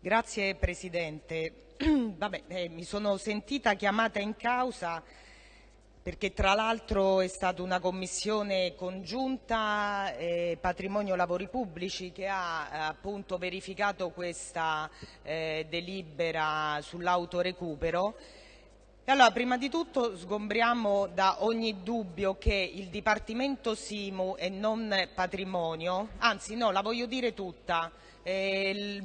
Grazie Presidente. Vabbè, eh, mi sono sentita chiamata in causa perché tra l'altro è stata una commissione congiunta eh, Patrimonio Lavori Pubblici che ha appunto verificato questa eh, delibera sull'autorecupero. Allora, prima di tutto sgombriamo da ogni dubbio che il Dipartimento Simu e non Patrimonio, anzi no, la voglio dire tutta, eh,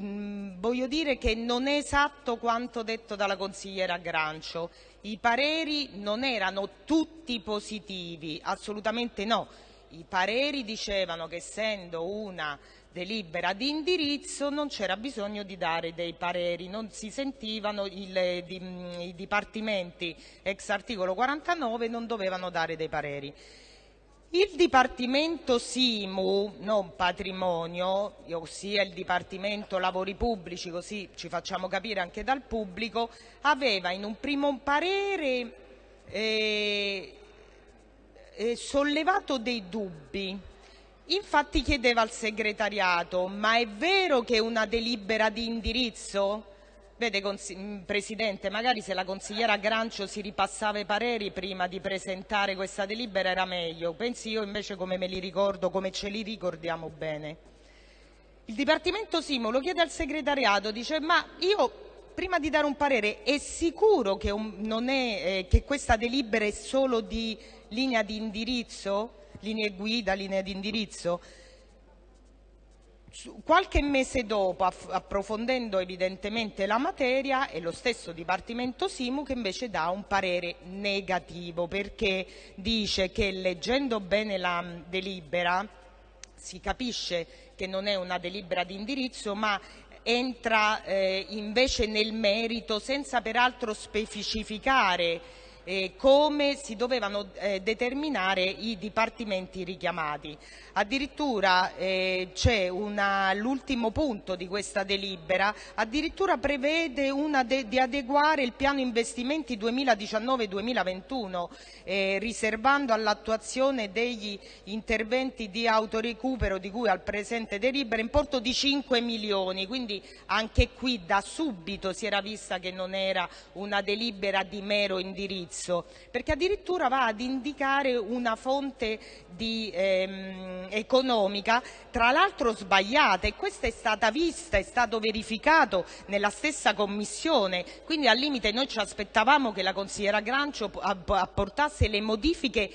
voglio dire che non è esatto quanto detto dalla consigliera Grancio. I pareri non erano tutti positivi, assolutamente no. I pareri dicevano che essendo una delibera di indirizzo non c'era bisogno di dare dei pareri, non si sentivano il, di, i dipartimenti ex articolo 49 non dovevano dare dei pareri. Il Dipartimento Simu, non Patrimonio, ossia il Dipartimento Lavori Pubblici, così ci facciamo capire anche dal pubblico, aveva in un primo parere eh, eh, sollevato dei dubbi. Infatti chiedeva al segretariato, ma è vero che una delibera di indirizzo Vede, mm, Presidente, magari se la consigliera Grancio si ripassava i pareri prima di presentare questa delibera era meglio. Pensi io invece come me li ricordo, come ce li ricordiamo bene. Il Dipartimento Simo chiede al segretariato, dice ma io prima di dare un parere è sicuro che, un, è, eh, che questa delibera è solo di linea di indirizzo, linee guida, linea di indirizzo? Qualche mese dopo, approfondendo evidentemente la materia, è lo stesso Dipartimento Simu che invece dà un parere negativo perché dice che leggendo bene la delibera si capisce che non è una delibera di indirizzo ma entra eh, invece nel merito senza peraltro specificare eh, come si dovevano eh, determinare i dipartimenti richiamati. Addirittura eh, l'ultimo punto di questa delibera, addirittura prevede de di adeguare il piano investimenti 2019-2021 eh, riservando all'attuazione degli interventi di autorecupero di cui al presente delibera importo di 5 milioni, quindi anche qui da subito si era vista che non era una delibera di mero indirizzo indirizzo, perché addirittura va ad indicare una fonte di, ehm, economica, tra l'altro sbagliata e questa è stata vista, è stato verificato nella stessa commissione, quindi al limite noi ci aspettavamo che la consigliera Grancio apportasse le modifiche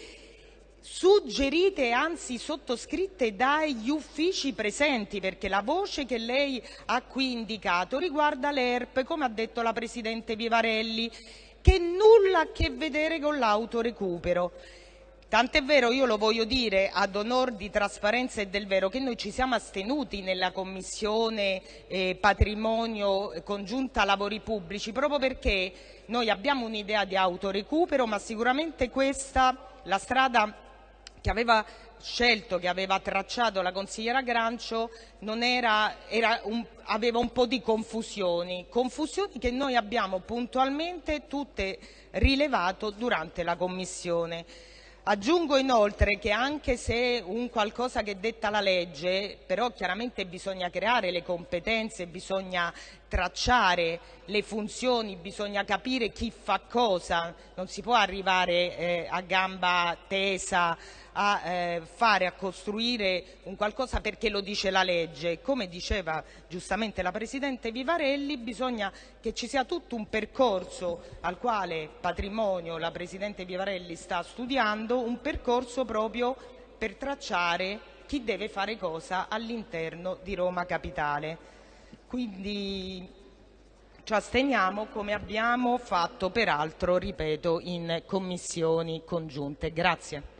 suggerite anzi sottoscritte dagli uffici presenti perché la voce che lei ha qui indicato riguarda l'ERP come ha detto la Presidente Vivarelli che nulla a che vedere con l'autorecupero. Tant'è vero, io lo voglio dire ad onor di trasparenza e del vero, che noi ci siamo astenuti nella Commissione eh, Patrimonio Congiunta Lavori Pubblici proprio perché noi abbiamo un'idea di autorecupero ma sicuramente questa, la strada che aveva scelto, che aveva tracciato la consigliera Grancio era, era un, aveva un po' di confusioni, confusioni che noi abbiamo puntualmente tutte rilevato durante la Commissione. Aggiungo inoltre che anche se un qualcosa che detta la legge, però chiaramente bisogna creare le competenze, bisogna tracciare le funzioni, bisogna capire chi fa cosa, non si può arrivare eh, a gamba tesa a eh, fare, a costruire un qualcosa perché lo dice la legge. Come diceva giustamente la Presidente Vivarelli, bisogna che ci sia tutto un percorso al quale Patrimonio, la Presidente Vivarelli sta studiando, un percorso proprio per tracciare chi deve fare cosa all'interno di Roma Capitale. Quindi ci asteniamo come abbiamo fatto peraltro, ripeto, in commissioni congiunte. Grazie.